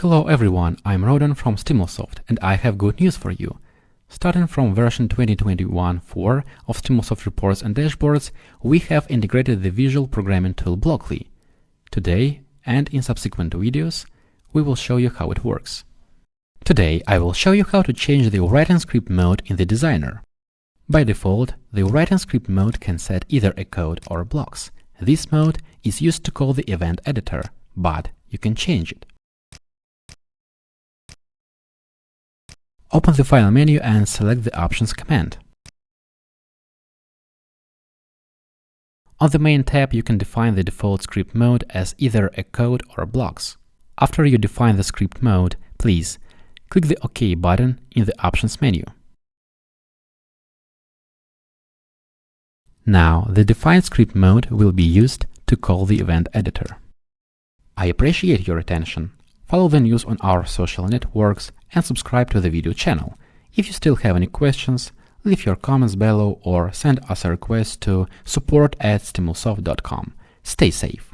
Hello everyone, I'm Rodan from Stimulsoft and I have good news for you. Starting from version 2021.4 of Stimulsoft reports and dashboards, we have integrated the visual programming tool Blockly. Today, and in subsequent videos, we will show you how it works. Today, I will show you how to change the writing script mode in the designer. By default, the writing script mode can set either a code or blocks. This mode is used to call the event editor, but you can change it. Open the File menu and select the Options command. On the main tab, you can define the default script mode as either a code or blocks. After you define the script mode, please click the OK button in the Options menu. Now, the defined script mode will be used to call the event editor. I appreciate your attention. Follow the news on our social networks and subscribe to the video channel. If you still have any questions, leave your comments below or send us a request to support at stimulsoft.com. Stay safe!